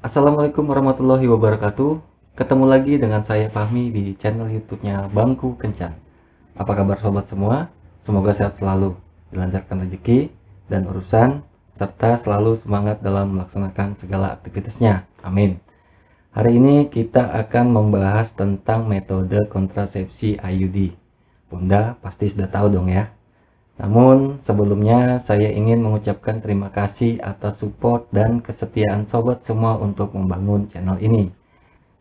Assalamualaikum warahmatullahi wabarakatuh. Ketemu lagi dengan saya Fahmi di channel YouTube-nya Bangku Kencan. Apa kabar sobat semua? Semoga sehat selalu, dilancarkan rezeki dan urusan, serta selalu semangat dalam melaksanakan segala aktivitasnya. Amin. Hari ini kita akan membahas tentang metode kontrasepsi IUD. Bunda pasti sudah tahu dong ya. Namun sebelumnya saya ingin mengucapkan terima kasih atas support dan kesetiaan sobat semua untuk membangun channel ini.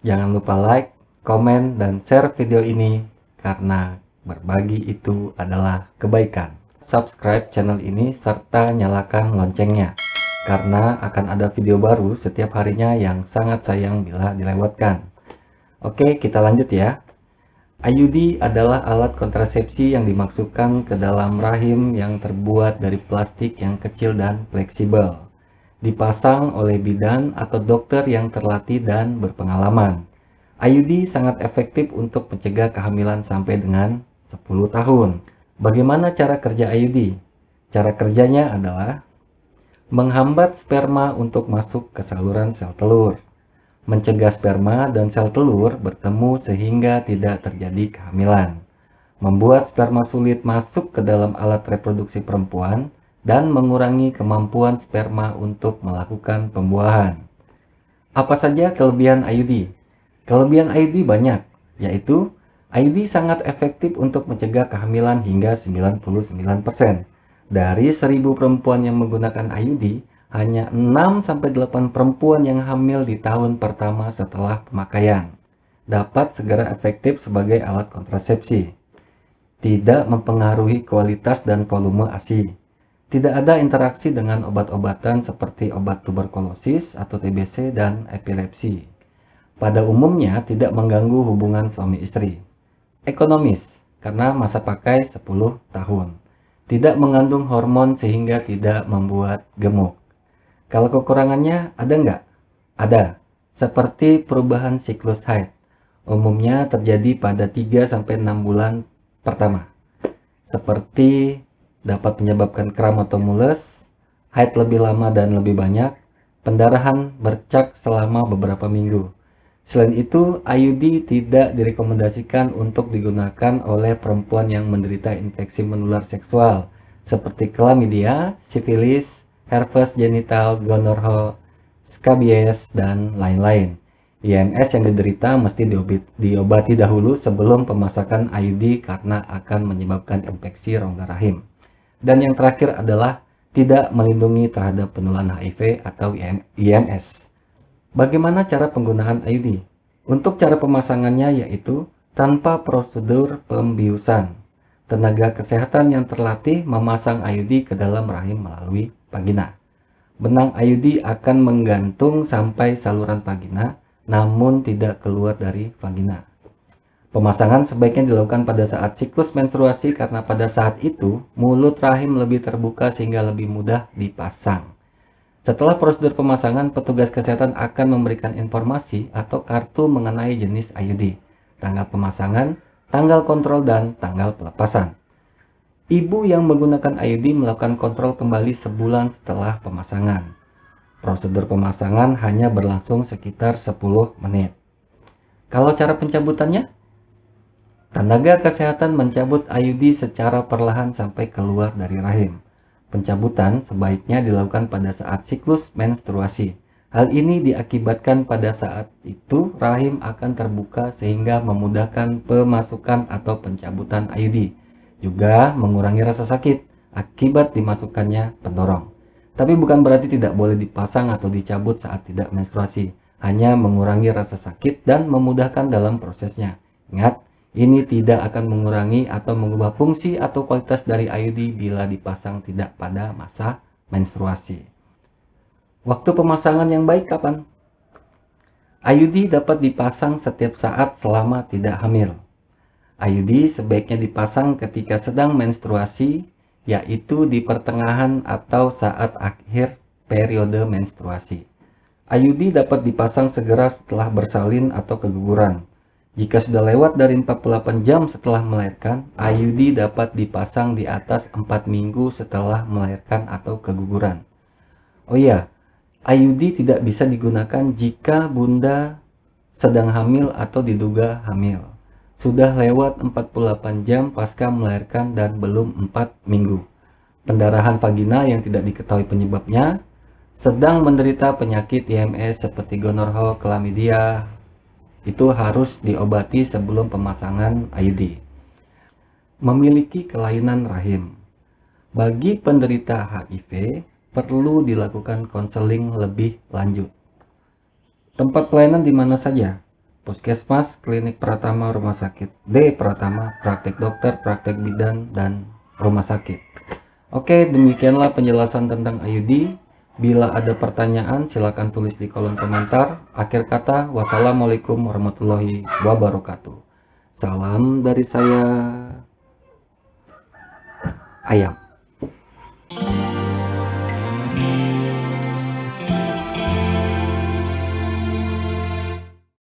Jangan lupa like, komen, dan share video ini karena berbagi itu adalah kebaikan. Subscribe channel ini serta nyalakan loncengnya karena akan ada video baru setiap harinya yang sangat sayang bila dilewatkan. Oke, kita lanjut ya. IUD adalah alat kontrasepsi yang dimasukkan ke dalam rahim yang terbuat dari plastik yang kecil dan fleksibel. Dipasang oleh bidan atau dokter yang terlatih dan berpengalaman. IUD sangat efektif untuk mencegah kehamilan sampai dengan 10 tahun. Bagaimana cara kerja IUD? Cara kerjanya adalah menghambat sperma untuk masuk ke saluran sel telur mencegah sperma dan sel telur bertemu sehingga tidak terjadi kehamilan, membuat sperma sulit masuk ke dalam alat reproduksi perempuan, dan mengurangi kemampuan sperma untuk melakukan pembuahan. Apa saja kelebihan IUD? Kelebihan IUD banyak, yaitu IUD sangat efektif untuk mencegah kehamilan hingga 99%. Dari 1000 perempuan yang menggunakan IUD, hanya 6-8 perempuan yang hamil di tahun pertama setelah pemakaian dapat segera efektif sebagai alat kontrasepsi. Tidak mempengaruhi kualitas dan volume ASI. Tidak ada interaksi dengan obat-obatan seperti obat tuberkulosis atau TBC dan epilepsi. Pada umumnya tidak mengganggu hubungan suami istri. Ekonomis, karena masa pakai 10 tahun. Tidak mengandung hormon sehingga tidak membuat gemuk. Kalau kekurangannya ada nggak? Ada. Seperti perubahan siklus haid. Umumnya terjadi pada 3-6 bulan pertama. Seperti dapat menyebabkan kram atau mules, haid lebih lama dan lebih banyak, pendarahan bercak selama beberapa minggu. Selain itu, IUD tidak direkomendasikan untuk digunakan oleh perempuan yang menderita infeksi menular seksual seperti klamidia, sifilis, herpes genital, gonorrhea, skabies, dan lain-lain. IMS yang diderita mesti diobati dahulu sebelum pemasakan IUD karena akan menyebabkan infeksi rongga rahim. Dan yang terakhir adalah tidak melindungi terhadap penularan HIV atau IMS. Bagaimana cara penggunaan IUD? Untuk cara pemasangannya yaitu tanpa prosedur pembiusan. Tenaga kesehatan yang terlatih memasang IUD ke dalam rahim melalui vagina. Benang IUD akan menggantung sampai saluran vagina, namun tidak keluar dari vagina. Pemasangan sebaiknya dilakukan pada saat siklus menstruasi karena pada saat itu mulut rahim lebih terbuka sehingga lebih mudah dipasang. Setelah prosedur pemasangan, petugas kesehatan akan memberikan informasi atau kartu mengenai jenis IUD, tanggal pemasangan, tanggal kontrol, dan tanggal pelepasan. Ibu yang menggunakan IUD melakukan kontrol kembali sebulan setelah pemasangan. Prosedur pemasangan hanya berlangsung sekitar 10 menit. Kalau cara pencabutannya? Tenaga kesehatan mencabut IUD secara perlahan sampai keluar dari rahim. Pencabutan sebaiknya dilakukan pada saat siklus menstruasi. Hal ini diakibatkan pada saat itu rahim akan terbuka sehingga memudahkan pemasukan atau pencabutan IUD juga mengurangi rasa sakit akibat dimasukkannya pendorong. Tapi bukan berarti tidak boleh dipasang atau dicabut saat tidak menstruasi, hanya mengurangi rasa sakit dan memudahkan dalam prosesnya. Ingat, ini tidak akan mengurangi atau mengubah fungsi atau kualitas dari IUD bila dipasang tidak pada masa menstruasi. Waktu pemasangan yang baik kapan? IUD dapat dipasang setiap saat selama tidak hamil. IUD sebaiknya dipasang ketika sedang menstruasi, yaitu di pertengahan atau saat akhir periode menstruasi. IUD dapat dipasang segera setelah bersalin atau keguguran. Jika sudah lewat dari 48 jam setelah melahirkan, IUD dapat dipasang di atas 4 minggu setelah melahirkan atau keguguran. Oh iya, IUD tidak bisa digunakan jika bunda sedang hamil atau diduga hamil. Sudah lewat 48 jam pasca melahirkan dan belum 4 minggu. Pendarahan vagina yang tidak diketahui penyebabnya, sedang menderita penyakit IMS seperti gonorrhea, chlamydia, itu harus diobati sebelum pemasangan IUD. Memiliki kelainan rahim. Bagi penderita HIV, perlu dilakukan konseling lebih lanjut. Tempat pelayanan di mana saja? Puskesmas, Klinik Pratama, Rumah Sakit D Pratama, Praktek Dokter, Praktek Bidan, dan Rumah Sakit. Oke, demikianlah penjelasan tentang IUD. Bila ada pertanyaan, silakan tulis di kolom komentar. Akhir kata, wassalamualaikum warahmatullahi wabarakatuh. Salam dari saya, Ayam.